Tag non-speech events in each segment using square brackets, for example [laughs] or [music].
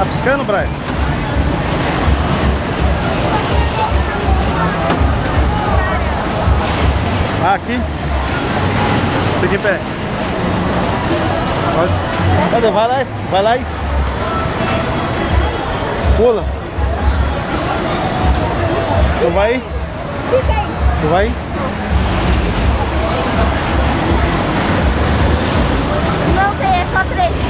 Tá piscando, Brian? Ah, aqui. Fica em pé. Pode. Cadê? Vai lá, vai lá. Pula. Tu vai? Tu vai? Não tem, é só três.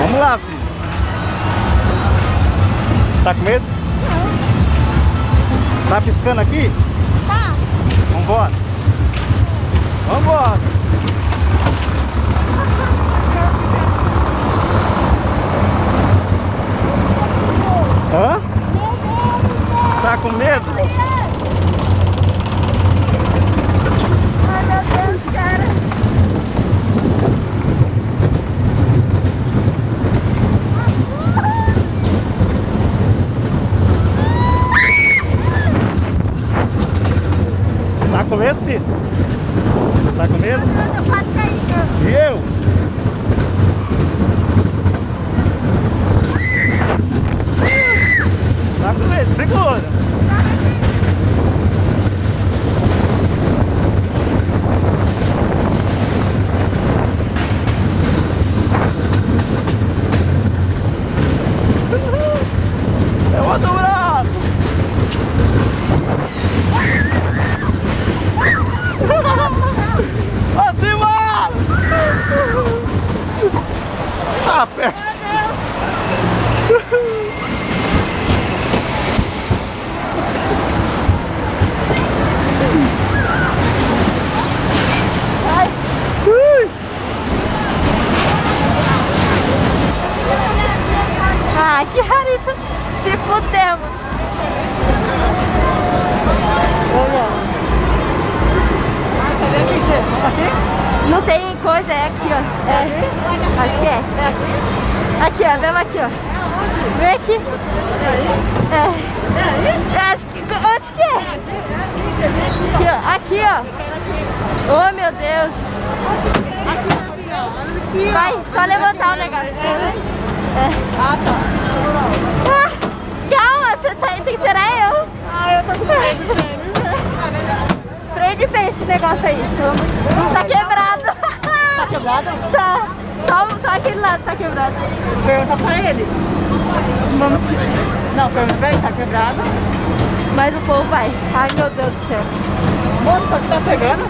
Vamos lá, filho. Tá com medo? Tá piscando aqui? Tá. Vambora. Vambora. Hã? Tá com medo? Com medo, filho? Tá com medo? Quase caí. E eu? Tá com medo? Segura. É o outro braço. Acima! Ah, perto. Ai, Ui. ai, que rarito. Se fudemos. Não tem coisa, é aqui, ó. É. Acho que é. Aqui, ó. Vemos aqui, ó. Vem aqui. É. É, Acho que... Onde que é? Aqui, ó. Aqui, ó. Oh, meu Deus. Vai, só levantar o negócio. É. Ah, tá. Ah, você tá, tem que tirar eu. Ah, eu tô com medo, Freio de esse negócio aí. Tá quebrado. Tá quebrado? Tá. Só, só aquele lado tá quebrado. Pergunta pra ele. Vamos. Não, pergunta pra ele, tá quebrado? Mas o povo vai. Ai, meu Deus do céu. Só que tá pegando?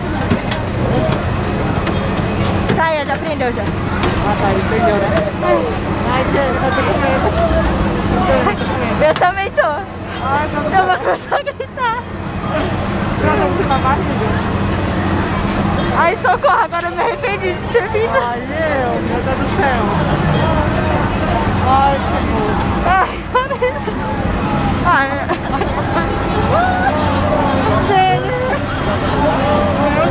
Sai, já prendeu já. Ah, tá, ele perdeu, né? Ai, Deus, tá com medo. [laughs] Eu também tô. Ai, meu Eu vou começar a gritar. Deus. Ai, socorro, agora eu me arrependi de ter vindo. Ai, eu, meu Deus do céu. Ai, que bom. Ai, Ai.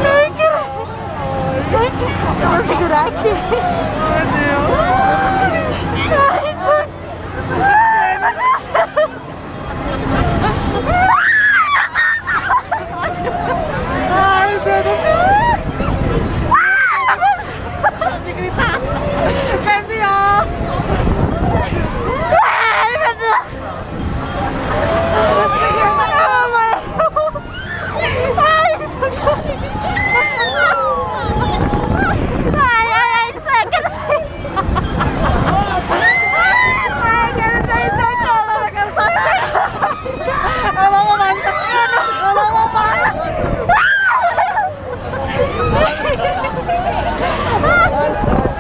Ai, cara. Eu vou segurar aqui. Meu Deus. Ai, isso. Ai, meu Deus do céu. Ai, meu Deus do céu. Ai, meu Deus. De gritar. É pior. Ai, meu Deus. Ah, mãe. Ai, socorro. Ai, ai, ai, sai, quero sair. Ai, quero sair, socorro, eu quero sair. Eu não vou mais. Eu não vou mais.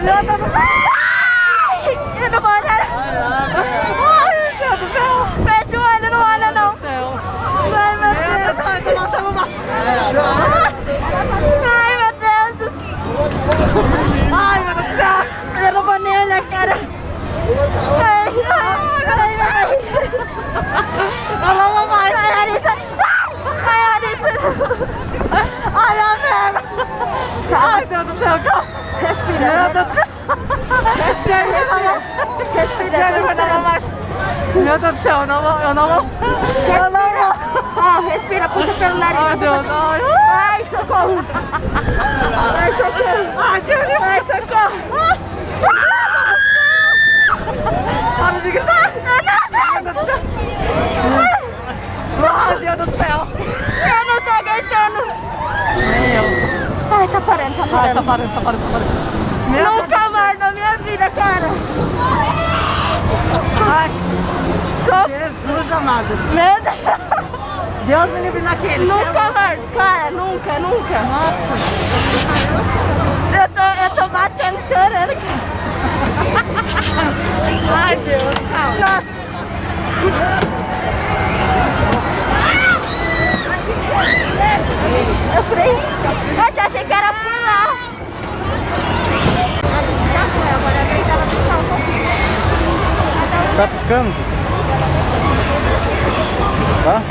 Meu Deus do céu. Ai, eu não vou olhar. Ai, meu Deus do céu. Fecha o olho, não olha não. Céu. Ai, meu Deus. Ai, tô passando mal. Ai, meu Deus. Ai, meu Deus do céu. Eu não vou nem olhar, cara. Ai, ai, ai, ai. Eu não vou mais. Ai, Larissa. Ai, Larissa. Ai, a merda. Ai, meu Deus do céu. Respira. Meu Deus do céu. Respira, respira. Respira. Eu não vou mais. Meu Deus do céu, eu não vou, eu não vou. Eu não vou. Ó, pelo nariz. Ai, Deus, ai. Ai, socorro. Ai, socorro. Ai, Deus. Ai, socorro. Para de gritar. Meu Deus do céu. Ai, Deus do céu. Eu não tô aguentando. Nem eu. Ai, tá parando, tá parando. tá parando, tá parando. Meu. Nunca mais na minha vida, cara. Ai. Jesus amado. Meu Deus. Deus me livre naquele. Nunca mais, cara, nunca, nunca. Nossa. Eu tô, eu tô batendo, chorando aqui. Ai, Deus, calma. Nossa. Eu falei, eu achei que era pular. Tá piscando? Tá?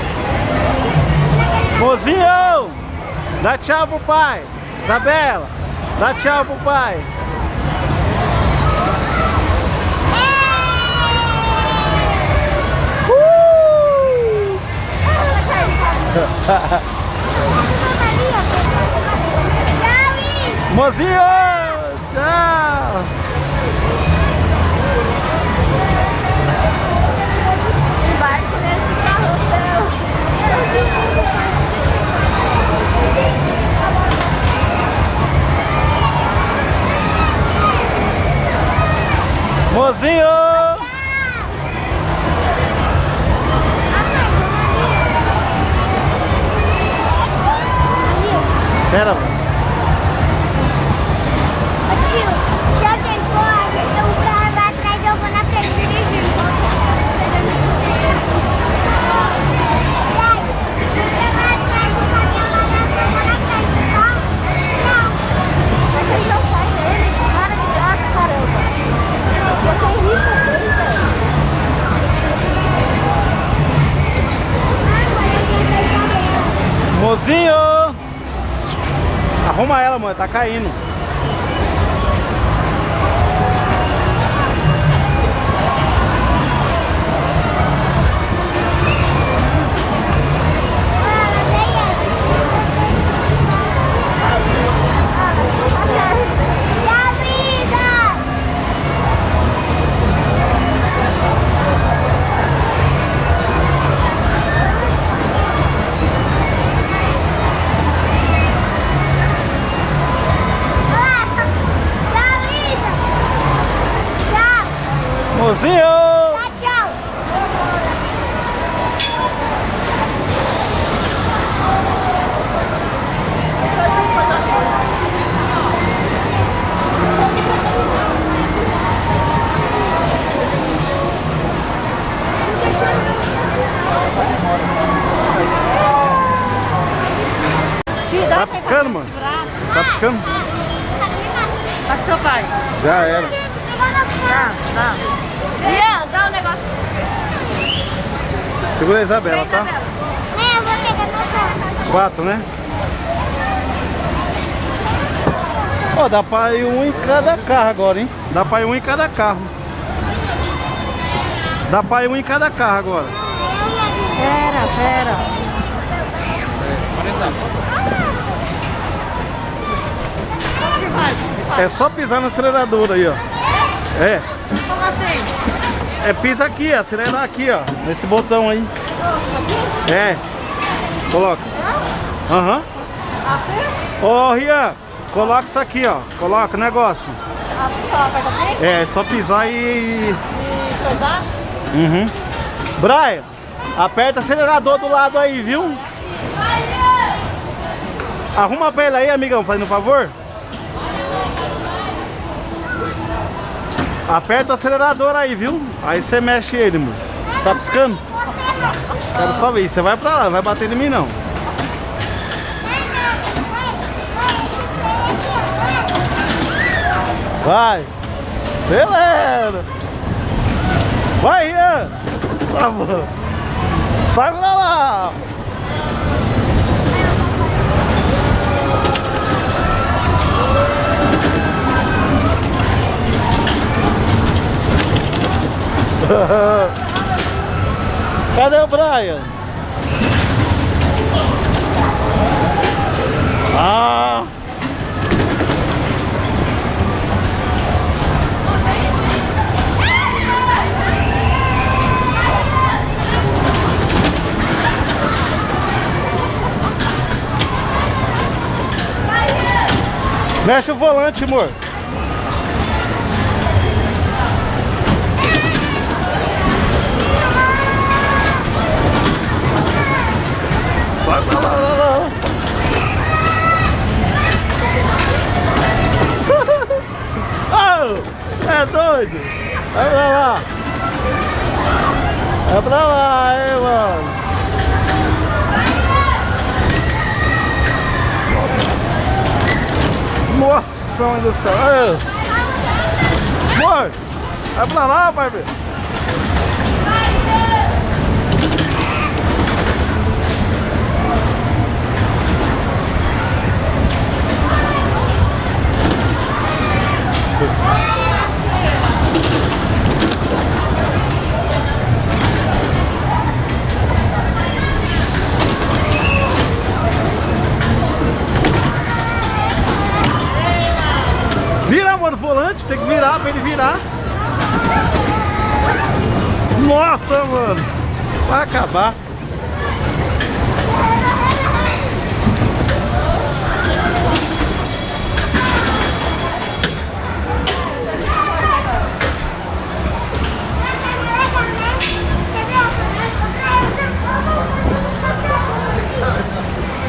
Mozinho! Dá tchau pro pai! Isabela! Dá tchau pro pai! Mozinho! Tchau! Embarco nesse carrossel. Mozinho! Pera, mano. Caindo. Já era. Tá, tá. Ian, dá um negócio. Segura a Isabela, tá? É, eu vou pegar. Quatro, né? Ó, dá pra ir um em cada carro agora, hein? Dá pra ir um em cada carro. Dá pra ir um em cada carro agora. Pera, pera. É só pisar no acelerador aí, ó. É. Como assim? É pisa aqui, acelerar aqui, ó. Nesse botão aí. É. Coloca. Aham. Ô, Rian, coloca isso aqui, ó. Coloca o negócio. Assim, assim É, só pisar e... e coisar. Uhum. Brian, aperta o acelerador do lado aí, viu? Arruma pra ele aí, amigão, fazendo um favor. Aperta o acelerador aí, viu? Aí você mexe ele, mano. Tá piscando? Quero só ver. Você vai pra lá, não vai bater em mim não. Vai! Acelera! Vai, Ian! Tá bom. Sai pra lá! [laughs] Cadê o Brian? Ah! Mexe o volante, amor. Pra lá, lá, lá. Oh, é doido? Vai pra lá. Vai pra lá, hein, mano. Nossa, mãe do céu. Amor, vai pra lá, Barbie. Vira, amor, o volante, tem que virar pra ele virar. Nossa, mano. Vai acabar.